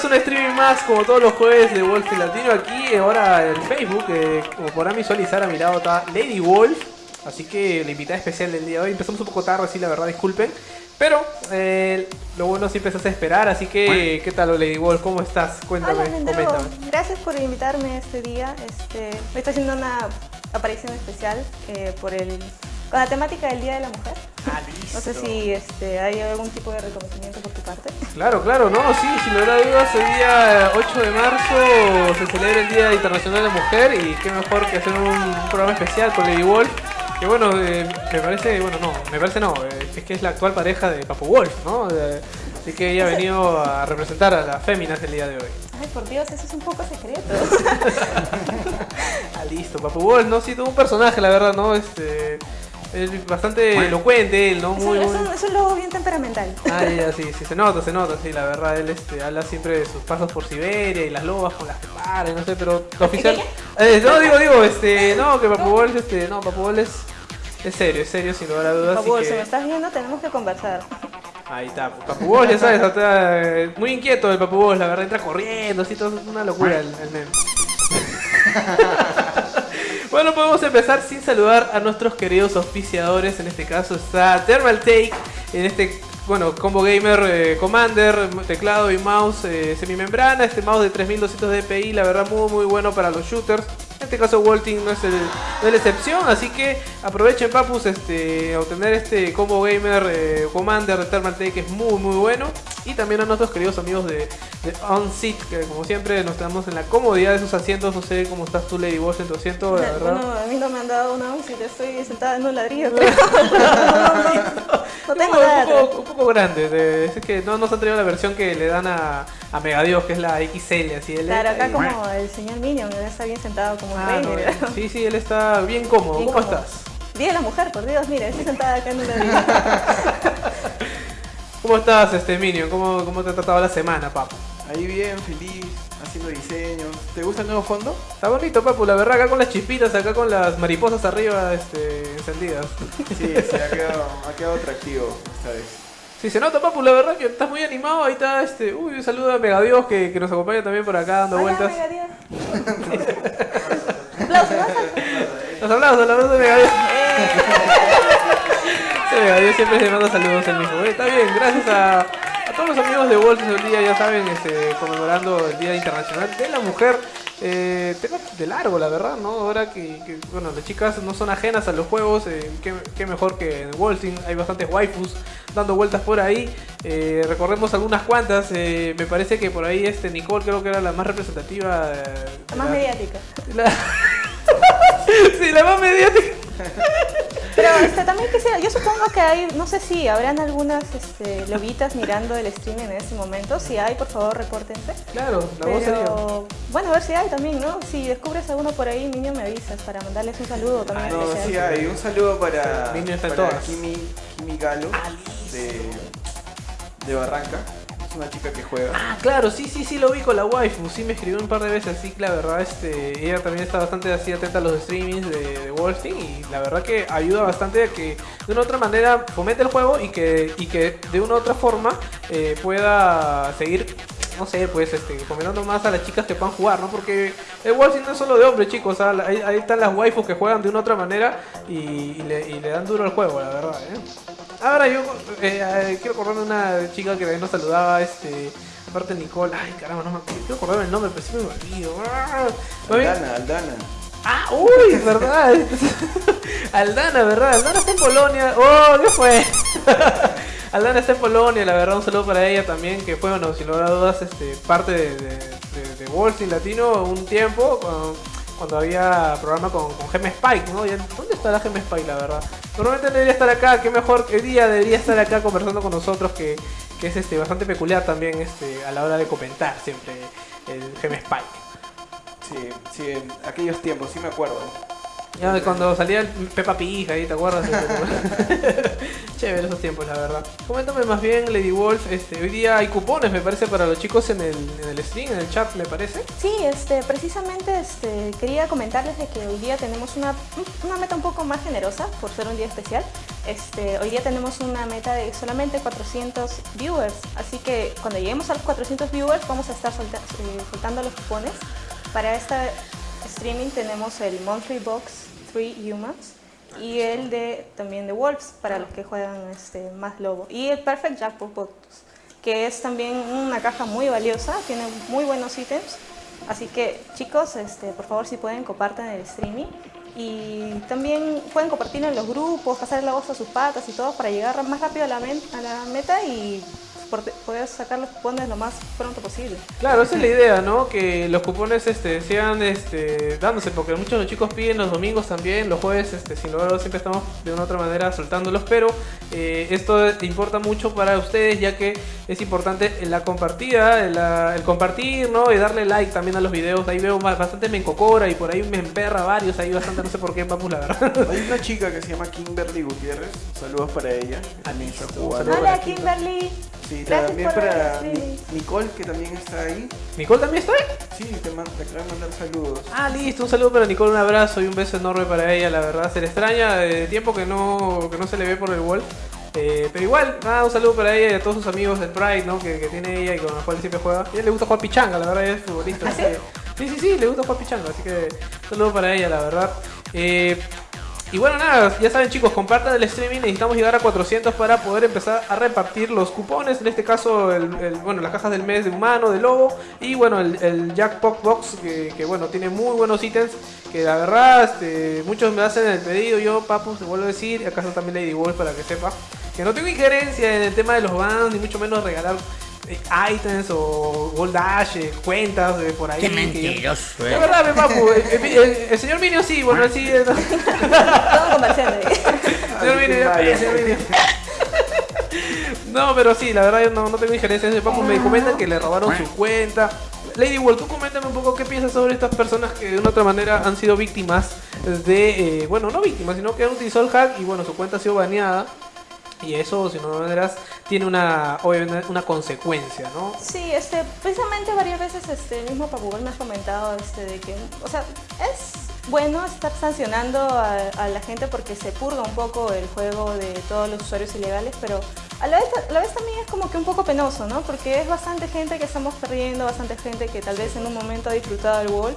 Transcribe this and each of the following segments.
Bienvenidos a un streaming más, como todos los jueves de Wolf Latino. Aquí, ahora en Facebook, eh, como podrán visualizar, a mi lado está Lady Wolf. Así que la invitada especial del día de hoy. Empezamos un poco tarde, sí, la verdad, disculpen. Pero eh, lo bueno siempre se hace esperar, así que, ¿qué tal, Lady Wolf? ¿Cómo estás? Cuéntame, Hola, coméntame. Gracias por invitarme este día. Este, hoy estoy haciendo una aparición especial eh, por el, con la temática del Día de la Mujer. Ah, No sé si este, hay algún tipo de reconocimiento por tu parte. Claro, claro, no, sí, sin lugar a dudas, el día 8 de marzo se celebra el Día Internacional de la Mujer y qué mejor que hacer un programa especial con Lady Wolf. Que bueno, eh, me parece, bueno, no, me parece no, eh, es que es la actual pareja de Papu Wolf, ¿no? Eh, así que ella ha venido a representar a las féminas el día de hoy. Ay, por Dios, eso es un poco secreto. Ah, listo, Papu Wolf, no, sí, todo un personaje, la verdad, ¿no? Este, es bastante elocuente, él, ¿no? Es Muy, un, es muy- un- es un lobo bien temperamental. Ah, ya, sí, sí, se nota, se nota, sí, la verdad, él este, habla siempre de sus pasos por Siberia y las lobas con las que para, no sé, pero lo oficial... Eh, no, digo, digo, este, no, que Papu Bol, este, no, Papu Bol es, es serio, es serio, sin lugar a dudas, favor, así si me que... estás viendo, tenemos que conversar. Ahí está, Papu Bol, ya sabes, está, muy inquieto el Papu Bol, la verdad, entra corriendo, así, todo, es una locura el, el meme. Bueno, podemos empezar sin saludar a nuestros queridos auspiciadores. En este caso está Thermal Take, en este, bueno, Combo Gamer eh, Commander, teclado y mouse eh, semimembrana. Este mouse de 3200 dpi, la verdad, muy, muy bueno para los shooters. En este caso, Walting no es, el- no es la excepción, así que aprovechen, papus, este, a obtener este Combo Gamer eh, Commander de Thermal Take, que es muy, muy bueno. Y también a nuestros queridos amigos de, de OnSeat, que como siempre nos quedamos en la comodidad de sus asientos. No sé cómo estás tú, Lady Boss, en tu asiento, la verdad. Bueno, a mí no me han dado una once, yo estoy sentada en un ladrillo. no tengo un, nada. poco, un poco grande, de- es que no nos han traído la versión que le dan a, a Megadios, que es la XL, así él Claro, acá ahí- como el señor Minion, está bien sentado como un Ah, rey. no, mira. sí, sí, él está bien cómodo. Bien ¿Cómo cómodo. estás? Día de la mujer, por Dios, mira, estoy sentada acá en un ladrillo. ¿Cómo estás, este Minion? ¿Cómo, cómo te ha tratado la semana, papu? Ahí bien, feliz, haciendo diseños. ¿Te gusta el nuevo fondo? Está bonito, papu, la verdad, acá con las chispitas, acá con las mariposas arriba este, encendidas. Sí, sí, ha quedado, ha quedado atractivo esta vez. Sí, se nota, papu, la verdad que estás muy animado. Ahí está, este. Uy, un saludo a Megadios que, que nos acompaña también por acá dando Hola, vueltas. Megadios. Aplausos, ¿vas a- Los aplausos, aplausos de Megadios. Megadios siempre se manda saludos el mismo. Está bien, gracias a, a todos los amigos de Wolf el día, ya saben, este, conmemorando el Día Internacional de la Mujer. Eh, tema de largo, la verdad, ¿no? Ahora que, que, bueno, las chicas no son ajenas a los juegos, eh, qué, qué mejor que en Wolfing, hay bastantes waifus dando vueltas por ahí. Eh, recordemos algunas cuantas, eh, me parece que por ahí este Nicole creo que era la más representativa. eh, La más mediática. la- sí, la más mediática. Pero este, también quisiera, yo supongo que hay, no sé si habrán algunas este, lobitas mirando el stream en este momento. Si hay, por favor, repórtense. Claro, la voz sería. Pero, bueno, a ver si hay también, ¿no? Si descubres alguno por ahí, niño, me avisas para mandarles un saludo también Ah, No, especial. sí hay. Un saludo para, para en todas. Kimi, Kimi Galo de, de Barranca. Una chica que juega. Ah, claro, sí, sí, sí lo vi con la waifu, sí me escribió un par de veces, sí, la verdad, este, ella también está bastante así atenta a los streamings de, de Wolfenstein y la verdad que ayuda bastante a que de una u otra manera fomente el juego y que, y que de una u otra forma eh, pueda seguir, no sé, pues, este, fomentando más a las chicas que puedan jugar, ¿no? Porque el Wolfenstein no es solo de hombres, chicos, ahí, están las waifus que juegan de una otra manera y, y le, y le dan duro al juego, la verdad, ¿eh? Ahora yo eh, eh, quiero acordarme una chica que nos saludaba, este, aparte Nicole, ay caramba, no me quiero acordarme el nombre, pero sí me olvido. Ah, Aldana, Aldana. Ah, uy, verdad. Aldana, ¿verdad? Aldana está en Polonia. Oh, ¿qué fue? Aldana está en Polonia, la verdad, un saludo para ella también, que fue, bueno, sin lugar a dudas, este, parte de, de, de, de Latino un tiempo, cuando, cuando había programa con, con Gem Spike, ¿no? ¿Dónde está la Gem Spike, la verdad? Normalmente debería estar acá, qué mejor, qué día debería estar acá conversando con nosotros, que, que es este, bastante peculiar también este, a la hora de comentar siempre el Gem Spike. Sí, sí, en aquellos tiempos, sí me acuerdo. Ya, cuando salía el Peppa Pig ahí, ¿te acuerdas? Chévere esos tiempos, la verdad. Coméntame más bien, Lady Wolf, este, hoy día hay cupones, me parece, para los chicos en el, en el stream, en el chat, me parece. Sí, este, precisamente este, quería comentarles de que hoy día tenemos una, una meta un poco más generosa por ser un día especial. Este, hoy día tenemos una meta de solamente 400 viewers, así que cuando lleguemos a los 400 viewers vamos a estar solta- eh, soltando los cupones. Para este streaming tenemos el Monthly Box 3 Humans y el de también de Wolves para los que juegan este, más lobo y el Perfect Jackpot Box que es también una caja muy valiosa, tiene muy buenos ítems. Así que chicos, este, por favor si pueden compartan el streaming y también pueden compartirlo en los grupos, pasar la voz a sus patas y todo para llegar más rápido a la, a la meta y poder sacar los cupones lo más pronto posible. Claro, esa es la idea, ¿no? Que los cupones este, sigan este, dándose, porque muchos de los chicos piden los domingos también, los jueves, este, sin lugar a dudas, siempre estamos de una u otra manera soltándolos, pero eh, esto importa mucho para ustedes, ya que es importante la compartida, la- el compartir, ¿no? Y darle like también a los videos. Ahí veo ba- bastante me encocora y por ahí me emperra varios, ahí bastante, no sé por qué, vamos, la verdad. Hay una chica que se llama Kimberly Gutiérrez. Saludos para ella. que También. Hola Kimberly. Sí, Gracias también para Nicole, que también está ahí. ¿Nicole también está ahí? Sí, te, man- te acaba de mandar saludos. Ah, listo, un saludo para Nicole, un abrazo y un beso enorme para ella, la verdad, se le extraña de tiempo que no, que no se le ve por el wall. Eh, pero igual, nada, un saludo para ella y a todos sus amigos del Pride, ¿no? Que, que tiene ella y con los cuales siempre juega. A ella le gusta jugar pichanga, la verdad, ella es futbolista. ¿Ah, así sí? que- sí, sí, sí, le gusta jugar pichanga, así que un saludo para ella, la verdad. Eh, y bueno, nada, ya saben chicos, compartan el streaming, necesitamos llegar a 400 para poder empezar a repartir los cupones, en este caso, el, bueno, las cajas del mes de humano, de lobo, y bueno, el, el Jackpot Box, que, bueno, tiene muy buenos ítems, que la verdad, este, muchos me hacen el pedido, yo, papu, te vuelvo a decir, y acaso también Lady Wolf para que sepa, que no tengo injerencia en el tema de los bans, ni mucho menos regalar items o gold dash, eh, cuentas eh, por ahí. Qué mentiroso, Es eh. verdad, mi papu, el, el- el- el señor Minio sí, bueno, él sí... Todo comerciante. Señor Minio, señor Minio. No, pero sí, la verdad yo no, no tengo injerencia papu. Me comentan que le robaron su cuenta. Lady World, tú coméntame un poco qué piensas sobre estas personas que de una u otra manera han sido víctimas de, eh, bueno, no víctimas, sino que han utilizado el hack y bueno, su cuenta ha sido baneada. Y eso, si no maneras, tiene una, obviamente, una consecuencia, ¿no? Sí, este, precisamente varias veces este, el mismo Papugol me ha comentado este, de que, o sea, es bueno estar sancionando a, a la gente porque se purga un poco el juego de todos los usuarios ilegales, pero a la, vez, a la vez también es como que un poco penoso, ¿no? Porque es bastante gente que estamos perdiendo, bastante gente que tal vez en un momento ha disfrutado del WoW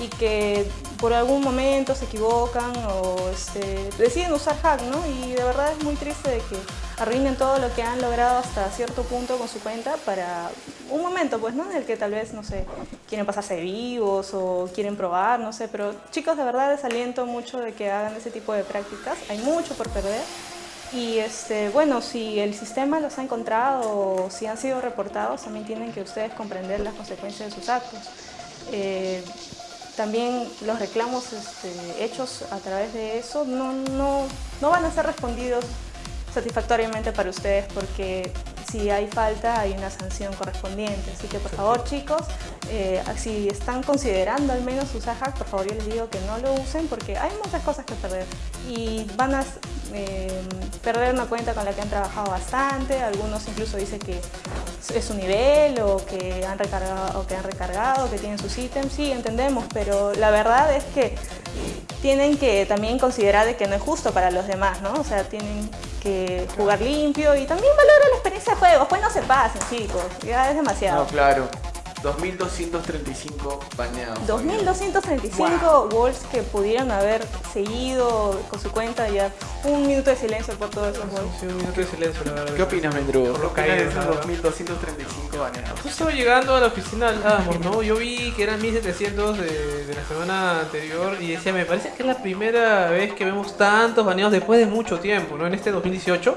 y que por algún momento se equivocan o este, deciden usar hack, ¿no? Y de verdad es muy triste de que arruinen todo lo que han logrado hasta cierto punto con su cuenta para un momento, pues, ¿no? En el que tal vez, no sé, quieren pasarse vivos o quieren probar, no sé, pero chicos, de verdad les aliento mucho de que hagan ese tipo de prácticas, hay mucho por perder. Y este, bueno, si el sistema los ha encontrado o si han sido reportados, también tienen que ustedes comprender las consecuencias de sus actos. Eh, también los reclamos este, hechos a través de eso no, no, no van a ser respondidos satisfactoriamente para ustedes porque si hay falta hay una sanción correspondiente. Así que por favor chicos, eh, si están considerando al menos usar hack, por favor yo les digo que no lo usen porque hay muchas cosas que perder y van a eh, perder una cuenta con la que han trabajado bastante, algunos incluso dicen que es su nivel o que han recargado, o que han recargado, que tienen sus ítems, sí, entendemos, pero la verdad es que tienen que también considerar de que no es justo para los demás, ¿no? O sea, tienen jugar limpio y también valorar la experiencia de juego, pues no se pasen, chicos, ya es demasiado. No, claro. 2235 baneados. 2.235 Wolves que pudieron haber seguido con su cuenta ya. Un minuto de silencio por todos esos Wolves. Sí, un minuto de silencio, la verdad. ¿Qué opinas, Mendrugo? Por ¿Qué lo opinas de esos la verdad. 2235 baneados? Justo llegando a la oficina hablábamos, ¿no? Yo vi que eran 1700 de, de la semana anterior y decía, me parece que es la primera vez que vemos tantos baneados después de mucho tiempo, ¿no? En este 2018.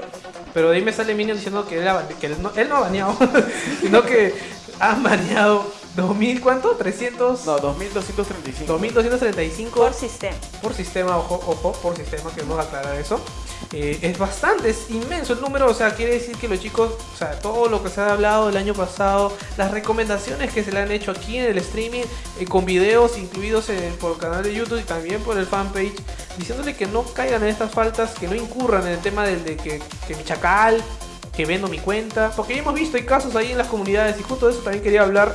Pero de ahí me sale Minion diciendo que él, ha bane- que él, no, él no ha baneado, sino que han baneado 2000, ¿cuánto? 300... No, 2235. 2235 Por sistema. por sistema, ojo, ojo, por sistema, queremos aclarar eso. Eh, es bastante, es inmenso el número, o sea, quiere decir que los chicos, o sea, todo lo que se ha hablado el año pasado, las recomendaciones que se le han hecho aquí en el streaming, eh, con videos incluidos en- por el canal de YouTube y también por el fanpage diciéndole que no caigan en estas faltas, que no incurran en el tema del de que, que mi chacal, que vendo mi cuenta. Porque ya hemos visto, hay casos ahí en las comunidades y justo de eso también quería hablar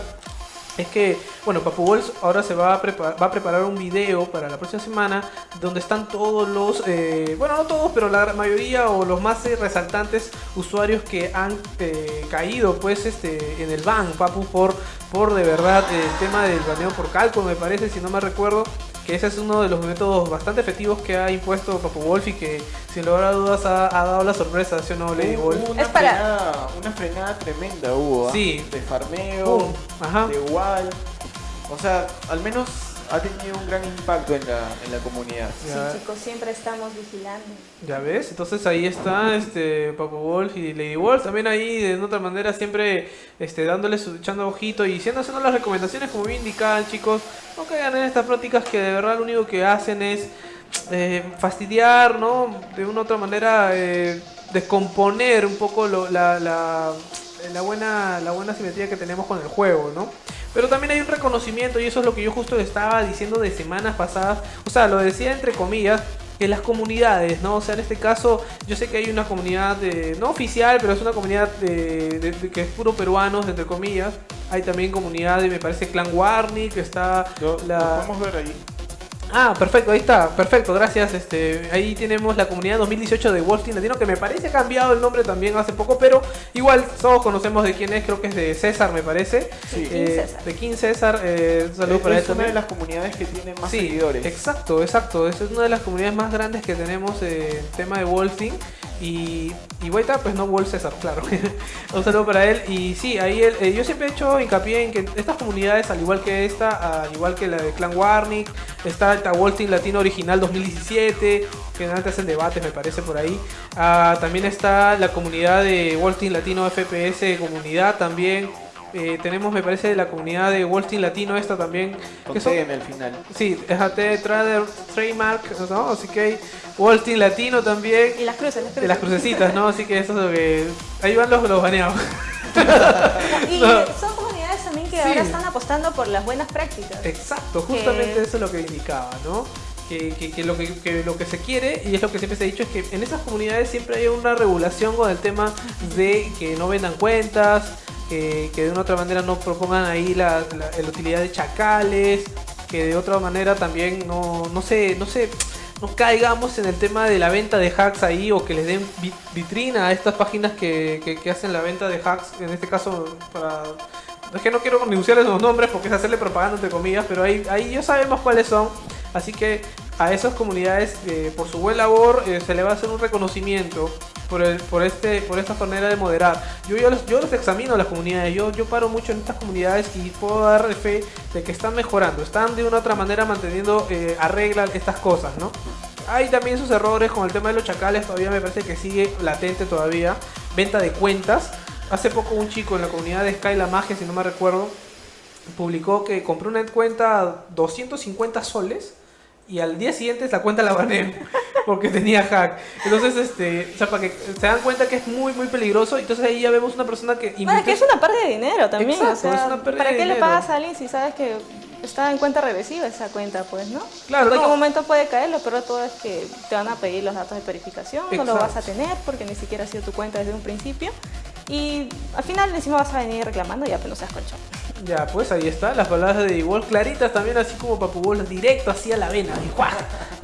es que, bueno, Papu Wolf ahora se va a, preparar, va a preparar un video para la próxima semana donde están todos los, eh, bueno, no todos, pero la mayoría o los más eh, resaltantes usuarios que han eh, caído pues este en el ban, Papu, por, por de verdad el tema del baneo por cálculo, me parece, si no me recuerdo que ese es uno de los métodos bastante efectivos que ha impuesto Papu Wolf y que sin lugar a dudas ha, dado la sorpresa, ¿sí o no, Lady Wolf? Una, es para... frenada, una frenada tremenda hubo, ¿ah? Sí. De farmeo, de igual. O sea, al menos ha tenido un gran impacto en la, en la comunidad. Sí, chicos, siempre estamos vigilando. Ya ves, entonces ahí está este Papo Wolf y Lady Wolf, también ahí de otra manera siempre este dándoles echando ojito y siendo haciendo las recomendaciones como bien indicaban chicos, no caigan en estas prácticas que de verdad lo único que hacen es eh, fastidiar, ¿no? De una u otra manera eh, descomponer un poco la, la, la, buena, la buena simetría que tenemos con el juego, ¿no? Pero también hay un reconocimiento y eso es lo que yo justo estaba diciendo de semanas pasadas. O sea, lo decía entre comillas, que las comunidades, ¿no? O sea, en este caso, yo sé que hay una comunidad de, no oficial, pero es una comunidad de, que es puro peruanos, entre comillas. Hay también comunidad de, me parece, Clan Warning, que está... la... Lo ver ahí. Ah, perfecto, ahí está, perfecto, gracias. Este, ahí tenemos la comunidad 2018 de Wolf Team Latino, que me parece ha cambiado el nombre también hace poco, pero igual todos conocemos de quién es, creo que es de César, me parece. Sí. Eh, de King César, eh, un saludo para él. Es una de las comunidades que tiene más seguidores. Exacto, exacto. Es una de las comunidades más grandes que tenemos en tema de Wolf Team. Y, y pues no Wolf César, claro. un saludo para él. Y sí, ahí él, eh, yo siempre he hecho hincapié en que estas comunidades, al igual que esta, al igual que la de Clan Warnick, está el Team Latino Original 2017, que antes hacen debates, me parece por ahí. Ah, también está la comunidad de Wolf Team Latino FPS Comunidad también. Eh, tenemos, me parece, la comunidad de Wall Street Latino, esta también. que son, el final. Sí, déjate Trader, Trademark, ¿no? Así que Wall Street Latino también. Y las cruces, las cruces. Y las crucecitas, ¿no? Así que eso es lo que. Ahí van los, los baneados. y son comunidades también que ahora están apostando por las buenas prácticas. Exacto, justamente eso es lo que indicaba, ¿no? Que, que, lo que, que, lo que se quiere, y es lo que siempre se ha dicho, es que en esas comunidades siempre hay una regulación con el tema de que no vendan cuentas, que de una otra manera no propongan ahí la, utilidad de chacales, que de otra manera también no, no sé, no sé, no caigamos en el tema de la venta de hacks ahí o que les den vitrina a estas páginas que, que, hacen la venta de hacks, en este caso para... Es que no quiero denunciarles los nombres porque es hacerle propaganda entre comillas, pero ahí, ahí ya sabemos cuáles son. Así que a esas comunidades, eh, por su buen labor, eh, se le va a hacer un reconocimiento por, el, por, este, por esta manera de moderar. Yo, yo, los, yo los examino las comunidades, yo, yo paro mucho en estas comunidades y puedo dar fe de que están mejorando, están de una otra manera manteniendo, eh, estas cosas, ¿no? Hay también sus errores con el tema de los chacales, todavía me parece que sigue latente todavía. Venta de cuentas. Hace poco un chico en la comunidad de Sky La Magia, si no me recuerdo, publicó que compró una cuenta 250 soles y al día siguiente la cuenta la baneé porque tenía hack. Entonces, este, o sea, para que se dan cuenta que es muy, muy peligroso. Entonces ahí ya vemos una persona que... Bueno, que es una pérdida de dinero también. o sea, ¿Para qué le pagas a alguien si sabes que está en cuenta regresiva esa cuenta, pues, ¿no? Claro. En cualquier momento puede caer, lo peor de todo es que te van a pedir los datos de verificación, no lo vas a tener porque ni siquiera ha sido tu cuenta desde un principio. Y al final encima vas a venir reclamando y ya pues no seas colchón. Ya, pues ahí está, las palabras de igual claritas también, así como Papu Wolf, directo hacia la vena, y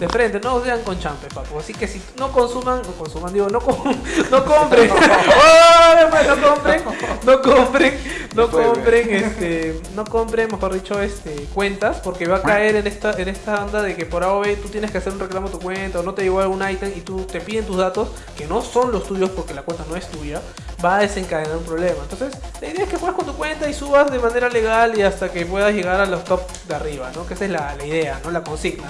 de frente, no sean con champe, papu. Así que si no consuman, no consuman, digo, no, no compren, pues, no compren, no compren, no compren, este, no compren, mejor dicho, este, cuentas, porque va a caer en esta, en esta onda de que por AOV tú tienes que hacer un reclamo a tu cuenta o no te llegó algún ítem y tú te piden tus datos, que no son los tuyos porque la cuenta no es tuya, va a desencadenar un problema. Entonces, la idea es que juegues con tu cuenta y subas de manera legal y hasta que puedas llegar a los top de arriba, ¿no? Que esa es la, la idea, ¿no? La consigna.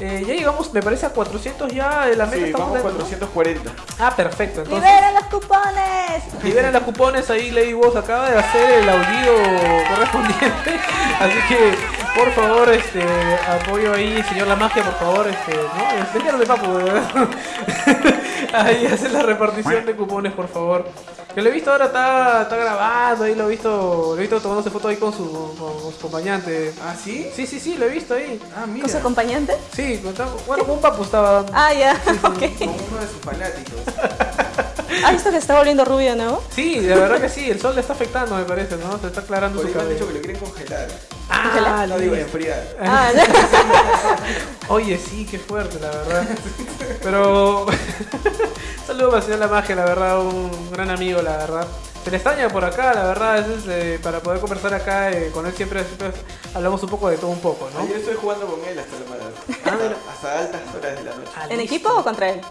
Eh, ya llegamos, me parece, a 400 ya. La meta sí, vamos 440. Ah, perfecto. Entonces, ¡Liberen los cupones! Liberen los cupones. Ahí Lady Boss acaba de hacer el aullido correspondiente. Así que, por favor, este apoyo ahí, señor La Magia, por favor. Este, ¿no? de papo, Ahí hace la repartición de cupones, por favor. Que lo he visto ahora, está, está grabando ahí, lo he visto, lo he visto tomándose fotos ahí con su, con su acompañante. ¿Ah, sí? Sí, sí, sí, lo he visto ahí. Ah, mira. ¿Con su acompañante? Sí, con- bueno, con un papu estaba dando. Ah, ya, Como ok. uno de sus fanáticos. ¿Has visto que se está volviendo rubio, no? Sí, de verdad que sí, el sol le está afectando, me parece, ¿no? Se está aclarando Por su me han dicho que cabello. lo quieren congelar. Ah, No digo enfriar. Ah, ya. Oye, sí, qué fuerte, la verdad. Pero. Saludos para el señor La Magia, la verdad, un gran amigo, la verdad. Se le extraña por acá, la verdad, veces eh, para poder conversar acá eh, con él siempre, siempre hablamos un poco de todo un poco, ¿no? Ayer estoy jugando con él hasta, la- Ah, hasta, hasta altas horas de la noche. Ah, ¿En equipo o contra él?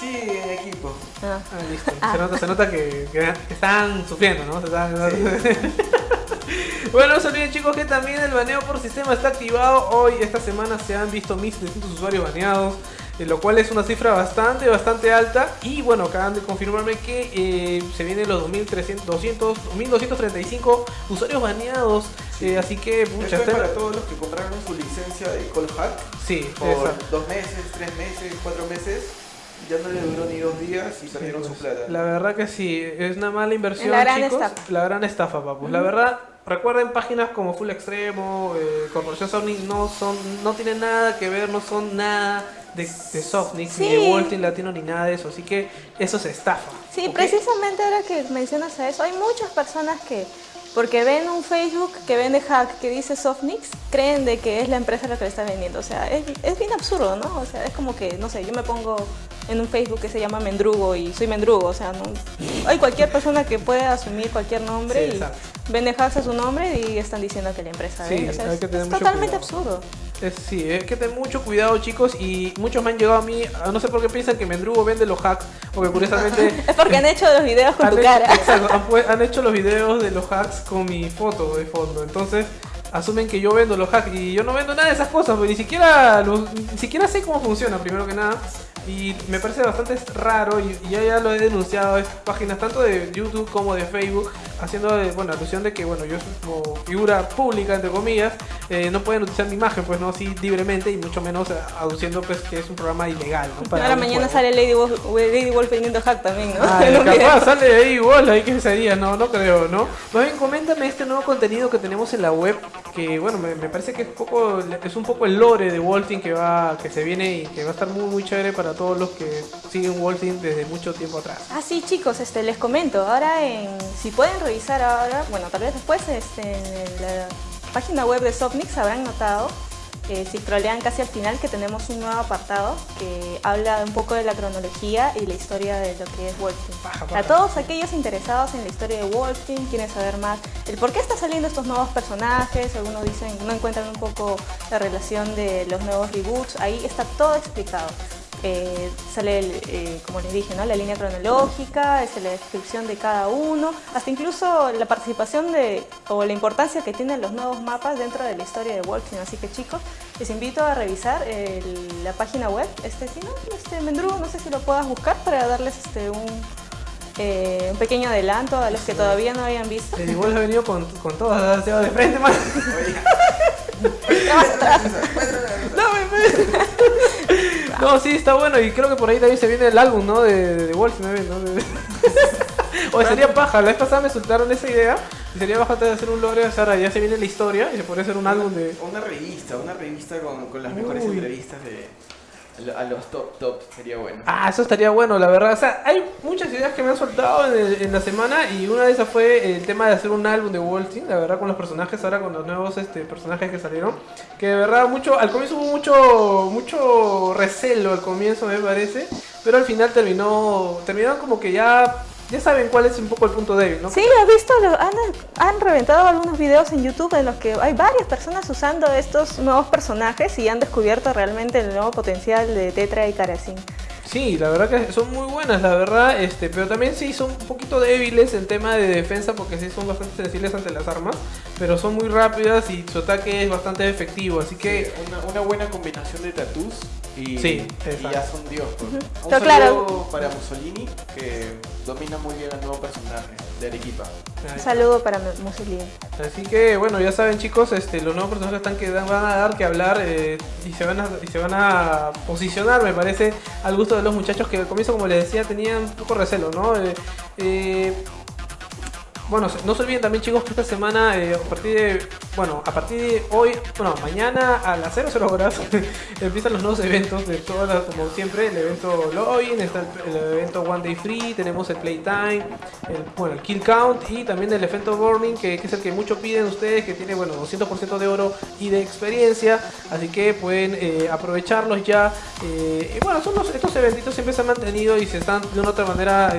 Sí, en equipo. Ah. Ah, listo. Se nota, se nota que, que- que están sufriendo, ¿no? Se están- bueno, no se olviden chicos que también el baneo por sistema está activado. Hoy, esta semana, se han visto 1700 usuarios baneados. Eh, Lo cual es una cifra bastante, bastante alta. Y bueno, acaban de confirmarme que eh, se vienen los 2300, 200, 1235 usuarios baneados. eh, así que, muchas es para todos los que compraron su licencia de Call Hack Sí, por exacto. dos meses, tres meses, cuatro meses. Ya no le duró ni dos días y perdieron su plata. La verdad que sí, es una mala inversión, La gran chicos. estafa. La gran estafa, papus. La verdad, recuerden páginas como Full Extremo, eh, Corporación Sonic no son, no tienen nada que ver, no son nada de, de Softnix, ni de Team Latino, ni nada de eso. Así que eso es estafa. Sí, precisamente ahora que mencionas a eso, hay muchas personas que, porque ven un Facebook que vende hack que dice Softnix, creen de que es la empresa la que le está vendiendo. O sea, es, es bien absurdo, ¿no? O sea, es como que, no sé, yo me pongo en un Facebook que se llama Mendrugo y soy Mendrugo. O sea, no, hay cualquier persona que puede asumir cualquier nombre Sí, y exacto. vende hacks a su nombre y están diciendo que la empresa Sí, vende. O sea, es, que es totalmente cuidado. absurdo. Es, sí, hay que tener mucho cuidado, chicos. Y muchos me han llegado a mí, a- no sé por qué piensan que Mendrugo vende los hacks, porque curiosamente. Es porque han hecho los videos con tu hecho- cara. Exacto, han, hecho los videos de los hacks con mi foto de fondo. Entonces asumen que yo vendo los hacks y yo no vendo nada de esas cosas, porque ni siquiera los- ni siquiera sé cómo funciona, primero que nada. Y me parece bastante raro y, y yo ya lo he denunciado en páginas tanto de YouTube como de Facebook, haciendo eh, bueno, alusión de que bueno, yo como figura pública entre comillas, eh, no pueden utilizar mi imagen, pues no así libremente y mucho menos eh, aduciendo pues que es un programa ilegal. ¿no? Para Ahora mañana juego. sale Lady Wolf, Lady Wolf vendiendo hack también, ¿no? Ay, video. capaz sale ahí igual, ahí que sería, no, no creo, ¿no? Más bien coméntame este nuevo contenido que tenemos en la web, que bueno, me, me parece que es, poco, es un poco el lore de Wolfing que va, que se viene y que va a estar muy muy chévere para todos los que siguen Wolfing desde mucho tiempo atrás. Ah, sí, chicos, este, les comento. Ahora, en, si pueden revisar ahora, bueno, tal vez después este, en la página web de Softnix habrán notado, eh, si scrollean casi al final, que tenemos un nuevo apartado que habla un poco de la cronología y la historia de lo que es Wolfing. Paja, A todos aquellos interesados en la historia de Wolfing, quieren saber más el por qué están saliendo estos nuevos personajes, algunos dicen no encuentran un poco la relación de los nuevos reboots, ahí está todo explicado. Eh, sale, el, eh, como les dije, ¿no? la línea cronológica, es la descripción de cada uno, hasta incluso la participación de, o la importancia que tienen los nuevos mapas dentro de la historia de Wolfing. Así que chicos, les invito a revisar el- la página web. Este, si no, este, Mendrugo, no sé si lo puedas buscar para darles este, un, eh, un pequeño adelanto a los que todavía no habían visto. El igual ha venido con, con todas, se va de frente, man. No, sí, está bueno y creo que por ahí también se viene el álbum, ¿no? De, de Wolf, ¿no? De- o sería paja, la vez pasada me soltaron esa idea y sería bastante de hacer un lore, o sea, ahora ya se viene la historia y se podría hacer un álbum de... Una revista, una revista con, con las mejores Uy. entrevistas de a los top top sería bueno. Ah, eso estaría bueno, la verdad. O sea, hay muchas ideas que me han soltado en, el- la semana y una de esas fue el tema de hacer un álbum de Walting, la verdad, con los personajes, ahora con los nuevos este, personajes que salieron. Que de verdad, mucho, al comienzo hubo mucho, mucho recelo al comienzo, me parece, pero al final terminó, terminaron como que ya, ya saben cuál es un poco el punto débil, ¿no? Sí, he visto, lo- han, han reventado algunos videos en YouTube en los que hay varias personas usando estos nuevos personajes y han descubierto realmente el nuevo potencial de Tetra y Karashin. Sí, la verdad que son muy buenas, la verdad, este, pero también sí son un poquito débiles en tema de defensa porque sí son bastante sensibles ante las armas, pero son muy rápidas y su ataque es bastante efectivo, así que una, una buena combinación de tatús y, Sí, y ya son Dios. pues. Un Pero saludo claro. para Mussolini, que domina muy bien al nuevo personaje de Arequipa. Un saludo para Musilín. Así que bueno, ya saben chicos, este, los nuevos personajes están que van a dar que hablar eh, y, se van a, y se van a posicionar, me parece, al gusto de los muchachos que al comienzo, como les decía, tenían un poco recelo, ¿no? Eh, eh, bueno, no se olviden también chicos que esta semana, eh, a partir de, bueno, a partir de hoy, bueno, mañana a las 00 horas empiezan los nuevos eventos de todas como siempre, el evento Login, está el, evento One Day Free, tenemos el Playtime, el, bueno, el Kill Count y también el evento Burning, que, es el que mucho piden ustedes, que tiene, bueno, 200% de oro y de experiencia, así que pueden eh, aprovecharlos ya. Eh, y bueno, son estos eventitos siempre se han mantenido y se están de una otra manera,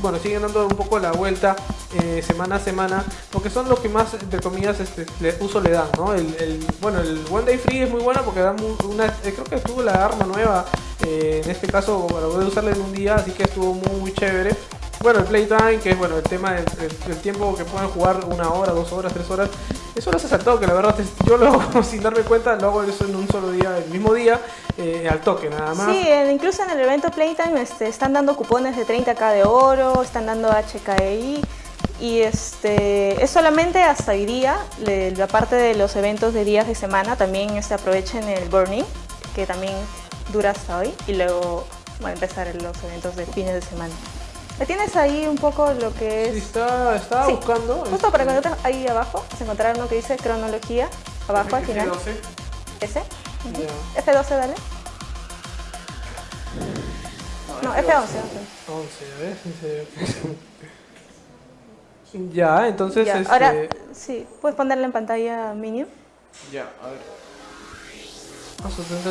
bueno, siguen dando un poco la vuelta eh, semana a semana, porque son los que más, entre comillas, este, uso le dan, ¿no? El, bueno, el One Day Free es muy bueno porque da una, eh, creo que estuvo la arma nueva, eh, en este caso para poder usarla en un día, así que estuvo muy, chévere. Bueno, el playtime, que es bueno, el tema del tiempo que pueden jugar una hora, dos horas, tres horas. Eso lo hace saltado, que la verdad yo lo sin darme cuenta, lo hago eso en un solo día, el mismo día, al toque nada más. Sí, incluso en el evento Playtime este, están dando cupones de 30k de oro, están dando HKI y este, es solamente hasta hoy día, la parte de los eventos de días de semana, también este, aprovechen el Burning, que también dura hasta hoy, y luego va a empezar los eventos de fines de semana. ¿Tienes ahí un poco lo que es...? Sí, está, estaba buscando. Justo para que ahí abajo, se encontrar uno que dice cronología, abajo al final. F12. ¿Ese? F12, dale. No, F11. 11, a ver, Ya, entonces. Este... Ahora, sí, ¿puedes ponerle en pantalla Minion? Ya, a ver.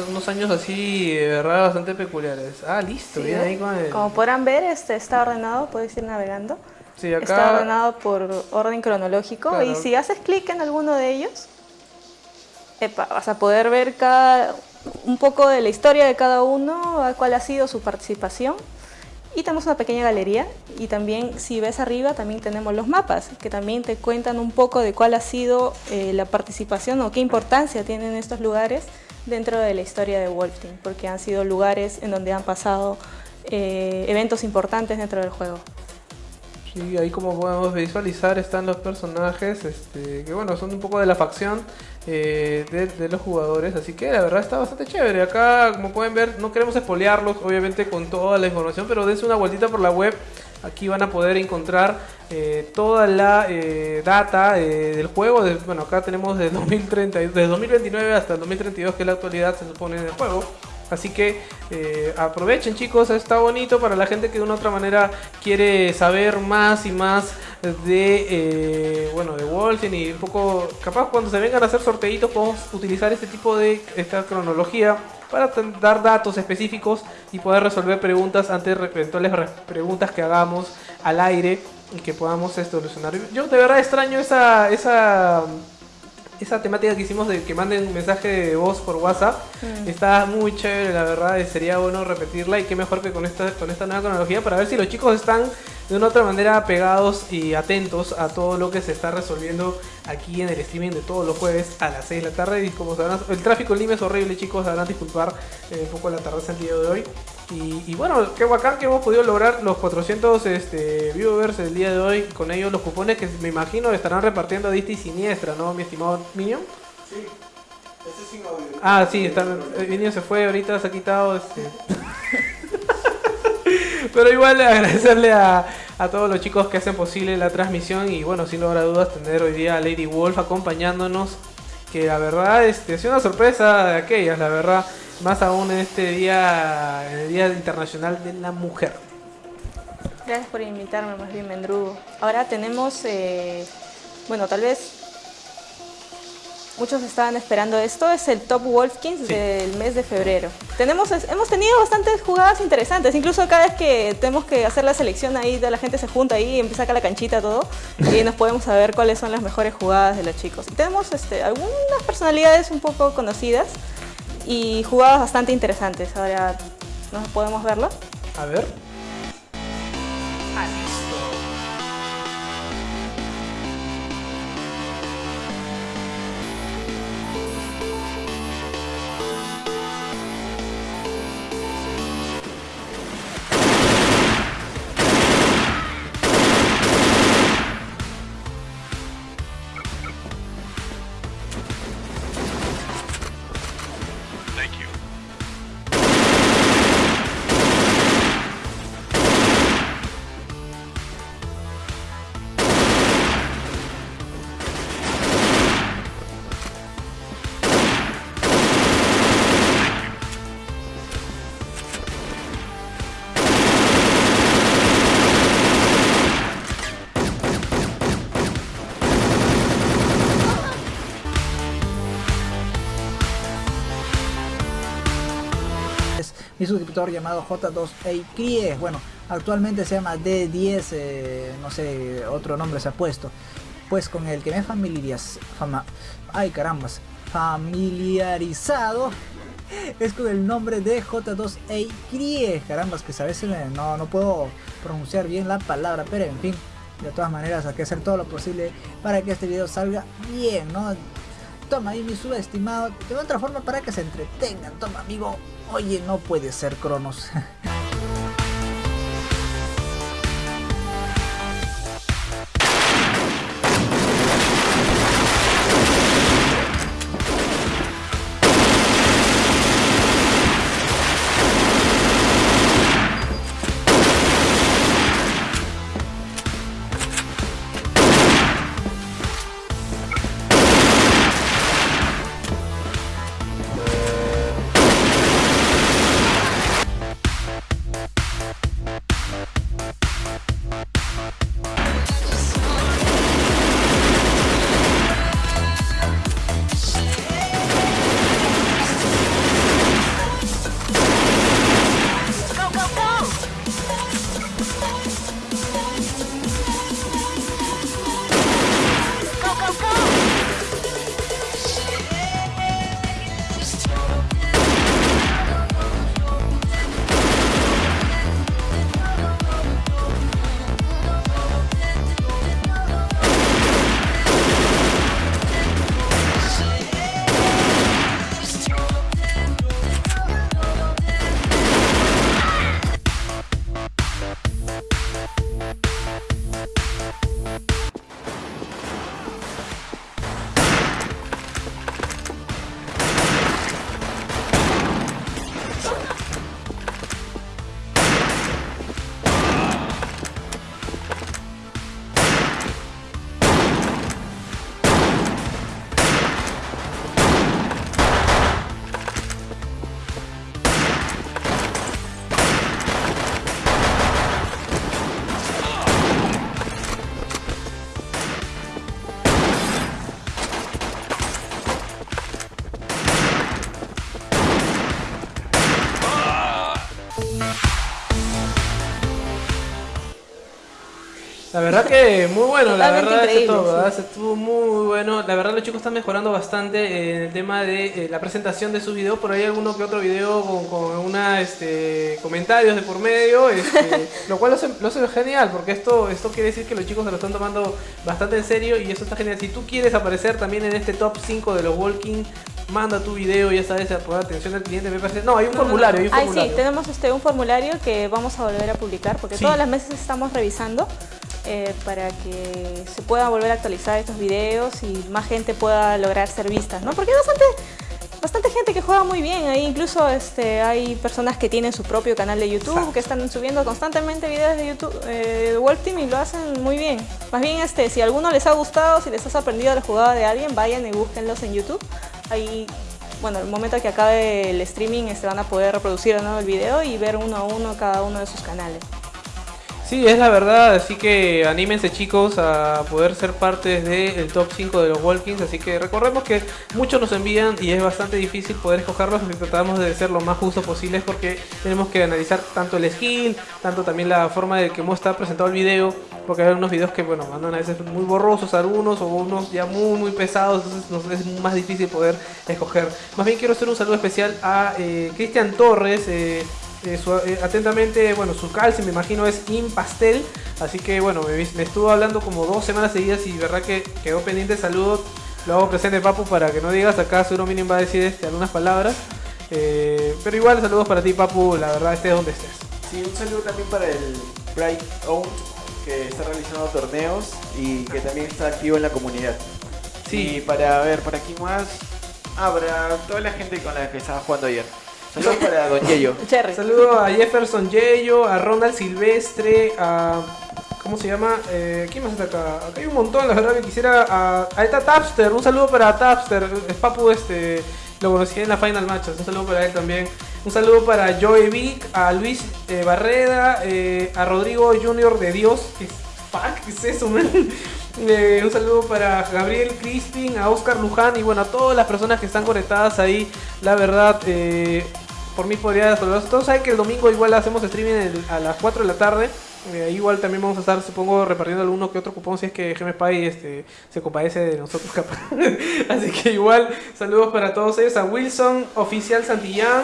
Unos años así, de verdad, bastante peculiares. Ah, listo, bien ahí con el... Como podrán ver, este está ordenado, puedes ir navegando. Sí, acá... Está ordenado por orden cronológico y si haces clic en alguno de ellos, vas a poder ver cada, un poco de la historia de cada uno, cuál ha sido su participación y tenemos una pequeña galería y también si ves arriba también tenemos los mapas que también te cuentan un poco de cuál ha sido eh, la participación o qué importancia tienen estos lugares dentro de la historia de Wolfteam porque han sido lugares en donde han pasado eh, eventos importantes dentro del juego. Sí, ahí como podemos visualizar están los personajes este, que bueno son un poco de la facción eh, de, los jugadores, así que la verdad está bastante chévere. Acá, como pueden ver, no queremos espolearlos, obviamente, con toda la información, pero dense una vueltita por la web. Aquí van a poder encontrar eh, toda la eh, data del juego. bueno, acá tenemos de 2030, de 2029 hasta el 2032, que es la actualidad, se supone, del juego. Así que eh, aprovechen chicos, está bonito para la gente que de una otra manera quiere saber más y más de eh, bueno de Wolfen y un poco capaz cuando se vengan a hacer sorteitos podemos utilizar este tipo de esta cronología para dar datos específicos y poder resolver preguntas ante eventuales preguntas que hagamos al aire y que podamos solucionar. Yo de verdad extraño esa, esa esa temática que hicimos de que manden un mensaje de voz por WhatsApp mm. está muy chévere, la verdad, y sería bueno repetirla y qué mejor que con esta, con esta nueva cronología para ver si los chicos están de una otra manera pegados y atentos a todo lo que se está resolviendo aquí en el streaming de todos los jueves a las 6 de la tarde. Y como sabrán, el tráfico en Lima es horrible, chicos, sabrán disculpar eh, un poco la tarde el día de hoy. Y, bueno, qué bacán que hemos podido lograr los 400 este, viewers el día de hoy. Con ellos los cupones que me imagino estarán repartiendo a dista y siniestra, ¿no, mi estimado Minion? Sí. Ese sin audio. Ah, sí, está, el Minion se fue, ahorita se ha quitado este... Pero igual agradecerle a, todos los chicos que hacen posible la transmisión y bueno, sin lugar a dudas tener hoy día a Lady Wolf acompañándonos, que la verdad este, ha sido una sorpresa de aquellas, la verdad, más aún en este día, en el Día Internacional de la Mujer. Gracias por invitarme, más bien Mendrugo. Ahora tenemos, eh, bueno, tal vez muchos estaban esperando esto, es el Top Wolfkins del mes de febrero. Tenemos, hemos tenido bastantes jugadas interesantes, incluso cada vez que tenemos que hacer la selección ahí, la gente se junta ahí, y empieza acá la canchita todo, y nos podemos saber cuáles son las mejores jugadas de los chicos. Y tenemos este, algunas personalidades un poco conocidas y jugadas bastante interesantes. Ahora, ¿no podemos verlo? A ver. Suscriptor llamado J2A Cries. Bueno, actualmente se llama D10, eh, no sé, otro nombre se ha puesto. Pues con el que me he familiarizado, fama, ay carambas, familiarizado es con el nombre de J2A Cries. Carambas, que a veces no, no puedo pronunciar bien la palabra, pero en fin, de todas maneras hay que hacer todo lo posible para que este video salga bien, ¿no? Toma ahí mi subestimado, de otra forma para que se entretengan, toma amigo, oye no puede ser Cronos. La verdad que muy bueno, la verdad estuvo muy bueno. La verdad los chicos están mejorando bastante en el tema de eh, la presentación de sus videos. Por ahí alguno que otro video con, con una este, comentarios de por medio, este, lo cual lo hace, genial, porque esto, esto quiere decir que los chicos se lo están tomando bastante en serio y eso está genial. Si tú quieres aparecer también en este top 5 de los Walking manda tu video, ya sabes, a poner atención al cliente, me parece. No, hay un formulario, hay un formulario. Ay, sí, tenemos este, un formulario que vamos a volver a publicar porque todas las meses estamos revisando. Eh, para que se pueda volver a actualizar estos videos y más gente pueda lograr ser vistas, ¿no? Porque hay bastante, bastante gente que juega muy bien, ahí incluso este, hay personas que tienen su propio canal de YouTube, que están subiendo constantemente videos de YouTube eh, de World Team y lo hacen muy bien. Más bien, este, si a alguno les ha gustado, si les has aprendido la jugada de alguien, vayan y búsquenlos en YouTube. Ahí bueno, el momento que acabe el streaming se este, van a poder reproducir el video y ver uno a uno cada uno de sus canales. Sí, es la verdad, así que anímense chicos a poder ser parte del top 5 de los Walkings, así que recordemos que muchos nos envían y es bastante difícil poder escogerlos, y tratamos de ser lo más justo posible porque tenemos que analizar tanto el skill, tanto también la forma de cómo está presentado el video, porque hay unos videos que bueno, mandan a veces muy borrosos algunos o unos ya muy muy pesados, entonces nos es más difícil poder escoger. Más bien quiero hacer un saludo especial a eh, Cristian Torres, eh, eh, eh, atentamente, bueno, su calcio me imagino es Impastel, así que bueno, me, estuvo hablando como dos semanas seguidas y verdad que quedó pendiente saludo, lo hago presente Papu para que no digas, acá seguro Minion va a decir este, algunas palabras, eh, pero igual saludos para ti Papu, la verdad estés donde estés. Sí, un saludo también para el Bright Own que está realizando torneos y que también está activo en la comunidad. Sí. Y para ver, por aquí más, ah, para toda la gente con la que estaba jugando ayer. Saludos para Don Yeyo. Saludos a Jefferson Yeyo, a Ronald Silvestre, a. ¿Cómo se llama? Eh, ¿Quién más está acá? Acá hay un montón, la verdad que quisiera. A, ahí está Tapster, un saludo para Tapster. Es Papu, este. Lo conocí en la Final Match, un saludo para él también. Un saludo para Joey Vic, a Luis eh, Barreda, eh, a Rodrigo Junior de Dios. ¿Qué, fuck? ¿Qué es eso, man? Eh, un saludo para Gabriel Crispin, a Oscar Luján y bueno, a todas las personas que están conectadas ahí. La verdad, por mí podría saludarlos todos. Saben que el domingo igual hacemos streaming a las 4 de la tarde. Eh, igual también vamos a estar, supongo, repartiendo alguno que otro cupón si es que GM Spy este, se compadece de nosotros capaz. Así que igual, saludos para todos ellos. A Wilson, Oficial Santillán,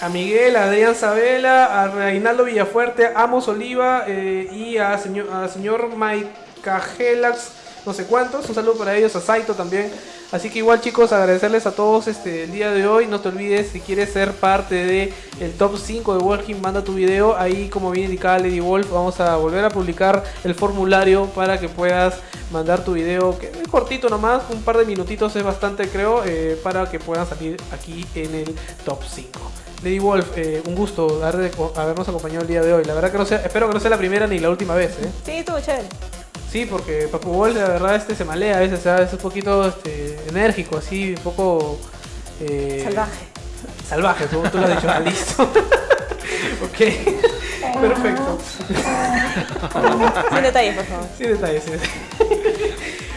a Miguel, a Adrián Sabela, a Reinaldo Villafuerte, a Amos Oliva eh, y a a señor Mike Cajelax, no sé cuántos. Un saludo para ellos, a Saito también. Así que igual chicos, agradecerles a todos este, el día de hoy. No te olvides, si quieres ser parte de el top 5 de Walking, manda tu video. Ahí como bien indicaba Lady Wolf, vamos a volver a publicar el formulario para que puedas mandar tu video, que es cortito nomás, un par de minutitos es bastante creo, eh, para que puedan salir aquí en el top 5. Lady Wolf, eh, un gusto habernos acompañado el día de hoy. La verdad que no sea, espero que no sea la primera ni la última vez. ¿eh? Sí. Sí, porque Papu Wolf la verdad este se malea a veces, es un poquito este, enérgico, así, un poco... Eh, salvaje. Salvaje, tú, tú lo has dicho, ah, listo. ok, perfecto. Sin detalles, por favor. Sin detalles, sin detalles.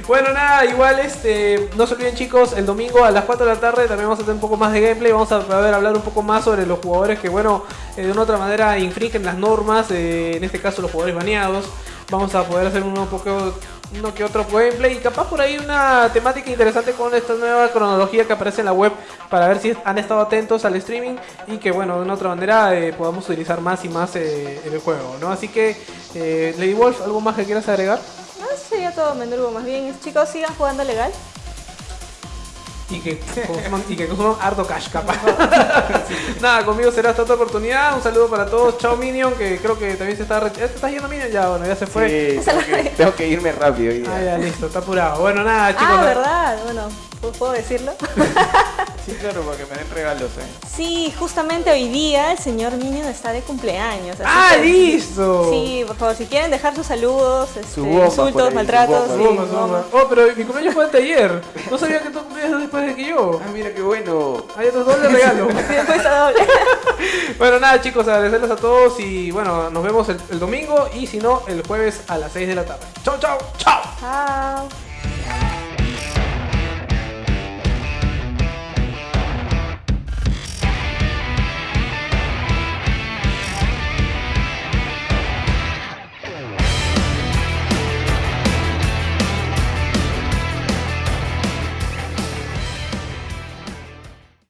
Bueno, nada, igual este, no se olviden chicos, el domingo a las 4 de la tarde también vamos a tener un poco más de gameplay, vamos a poder hablar un poco más sobre los jugadores que, bueno, eh, de una otra manera infringen las normas, eh, en este caso los jugadores baneados vamos a poder hacer uno, poco, uno que otro gameplay y capaz por ahí una temática interesante con esta nueva cronología que aparece en la web para ver si han estado atentos al streaming y que bueno, de una otra manera eh, podamos utilizar más y más eh, el juego, ¿no? Así que, eh, Lady Wolf, ¿algo más que quieras agregar? No, sería todo, Mendrugo, más bien. Chicos, sigan jugando legal y que consuman, y que consuman harto cash capaz. Nada, conmigo será esta otra oportunidad. Un saludo para todos. Chao Minion, que creo que también se está ¿Ya te estás yendo Minion? Ya, bueno, ya se fue. Sí, tengo, que, irme rápido. Ah, ya, listo, está apurado. Bueno, nada, chicos. Ah, verdad. Bueno, ¿puedo decirlo? Sí, claro, para que me den regalos, ¿eh? Sí, justamente hoy día el señor Minion está de cumpleaños. ¡Ah, listo! Sí, por favor, si quieren dejar sus saludos, este, insultos, maltratos. Sí, oh, pero mi cumpleaños fue ayer. No sabía que tú cumplías después de que yo. Ah, mira qué bueno. Hay otro doble regalo. después doble. bueno, nada, chicos, agradecerles a todos y bueno, nos vemos el, el domingo y si no, el jueves a las 6 de la tarde. ¡Chao, chao! ¡Chao! Chao.